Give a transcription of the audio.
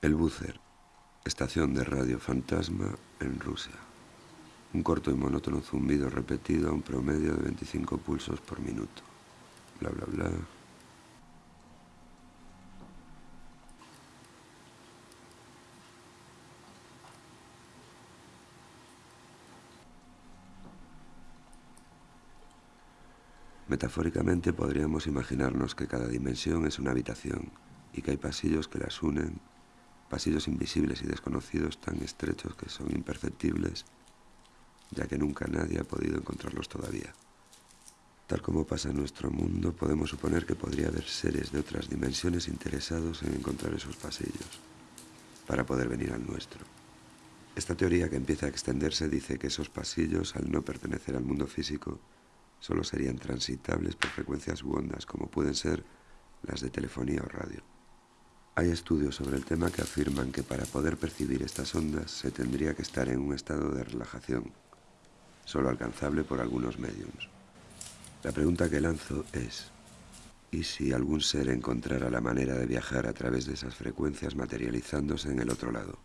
El Búcer, estación de radio fantasma en Rusia. Un corto y monótono zumbido repetido a un promedio de 25 pulsos por minuto. Bla, bla, bla. Metafóricamente podríamos imaginarnos que cada dimensión es una habitación y que hay pasillos que las unen, pasillos invisibles y desconocidos tan estrechos que son imperceptibles, ya que nunca nadie ha podido encontrarlos todavía. Tal como pasa en nuestro mundo, podemos suponer que podría haber seres de otras dimensiones interesados en encontrar esos pasillos, para poder venir al nuestro. Esta teoría que empieza a extenderse dice que esos pasillos, al no pertenecer al mundo físico, solo serían transitables por frecuencias u ondas, como pueden ser las de telefonía o radio. Hay estudios sobre el tema que afirman que para poder percibir estas ondas se tendría que estar en un estado de relajación, solo alcanzable por algunos mediums. La pregunta que lanzo es, ¿y si algún ser encontrara la manera de viajar a través de esas frecuencias materializándose en el otro lado?